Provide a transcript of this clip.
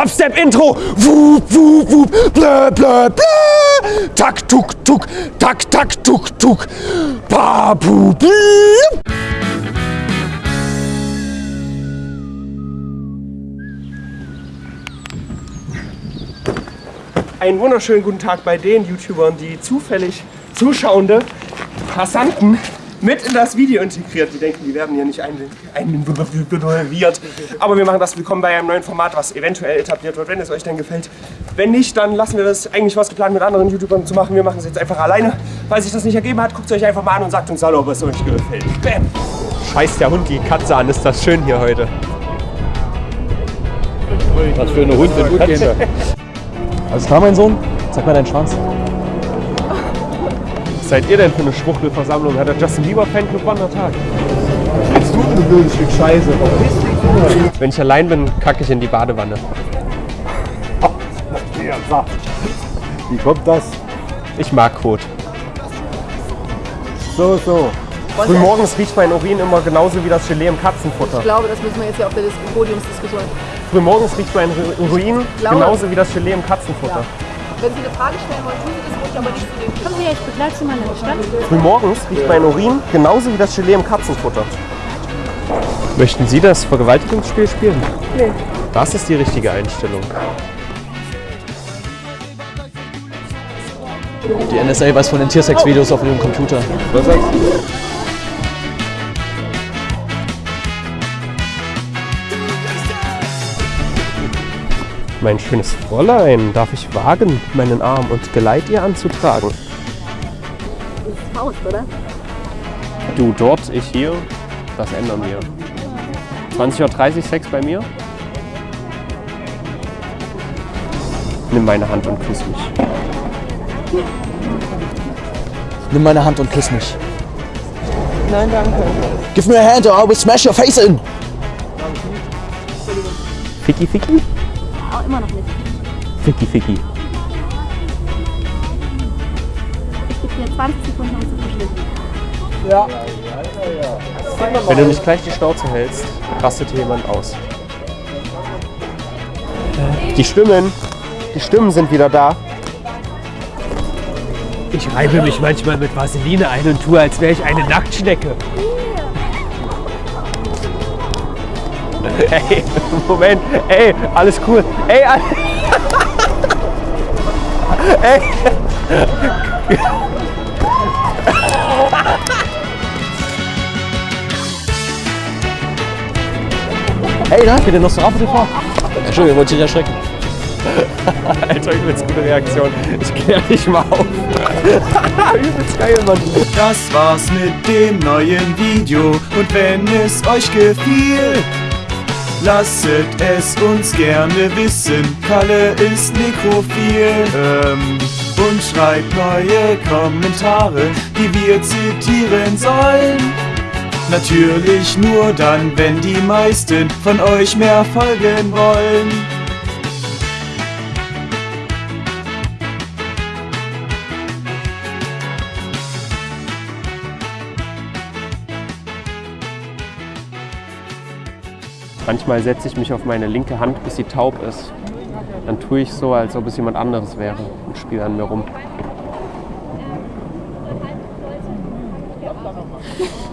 Dubstep-Intro. Wup, wup, wup. Blö, blö, blö. Tak, tuk, tuk. Tak, tak, tuk, tuk. Babu, blü. Einen wunderschönen guten Tag bei den YouTubern, die zufällig zuschauende Passanten mit in das Video integriert. Die denken, die werden hier nicht involviert. Aber wir machen das willkommen bei einem neuen Format, was eventuell etabliert wird, wenn es euch denn gefällt. Wenn nicht, dann lassen wir das eigentlich was geplant mit anderen YouTubern zu machen. Wir machen es jetzt einfach alleine. Weil sich das nicht ergeben hat, guckt es euch einfach mal an und sagt uns hallo, ob es euch gefällt. Bam! Scheiß der Hund die Katze an, ist das schön hier heute. Was für eine Hund und Katze. Alles klar, mein Sohn? Zeig mal deinen Schwanz. Seid ihr denn für eine Schwuchtelversammlung? Hat der Justin Bieber Fanclub Wandertag? Jetzt du, du blödes Stück Scheiße. Wenn ich allein bin, kacke ich in die Badewanne. Wie kommt das? Ich mag Kot. So, so. Frühmorgens riecht mein Urin immer genauso wie das Gelee im Katzenfutter. Ich glaube, das müssen wir jetzt hier auf der Dis Podiumsdiskussion. Frühmorgens riecht mein Urin genauso wie das Gelee im Katzenfutter. Wenn Sie eine Frage stellen wollen, tun Sie das ruhig, aber nicht zu dem. Kommen Sie her, ich begleite Sie mal in den Stand. Frühmorgens riecht mein Urin genauso wie das Gelee im Katzenfutter. Möchten Sie das Vergewaltigungsspiel spielen? Nee. Das ist die richtige Einstellung. Die NSA weiß von den Tiersex-Videos auf ihrem Computer. Was sagst du? Mein schönes Fräulein, darf ich wagen, meinen Arm und Geleit ihr anzutragen? Das ist Faust, oder? Du dort, ich hier, das ändern wir. 20.30 Uhr Sex bei mir? Nimm meine Hand und küss mich. Nimm meine Hand und küss mich. Nein, danke. Give me a hand or I will smash your face in. Ficky, ficky? Oh, immer noch nicht. Ficky, ficky. Ich gebe dir 20 Sekunden, um zu verschwinden. Wenn du nicht gleich die Schnauze hältst, rastet hier jemand aus. Die Stimmen, die Stimmen sind wieder da. Ich reibe mich manchmal mit Vaseline ein und tue, als wäre ich eine Nacktschnecke. Ey, Moment, ey, alles cool. Ey, all- ey. Hey, na, geht der Nosferatu TV? Entschuldigung, wollte ich dich erschrecken. Alter, übelst gute Reaktion. Ich klär dich mal auf. übelst geil, Mann. Das war's mit dem neuen Video und wenn es euch gefiel, lasset es uns gerne wissen. Kalle ist nekrophil ähm, und schreibt neue Kommentare, die wir zitieren sollen. Natürlich nur dann, wenn die meisten von euch mehr folgen wollen. Manchmal setze ich mich auf meine linke Hand, bis sie taub ist. Dann tue ich so, als ob es jemand anderes wäre und spiele an mir rum. Äh,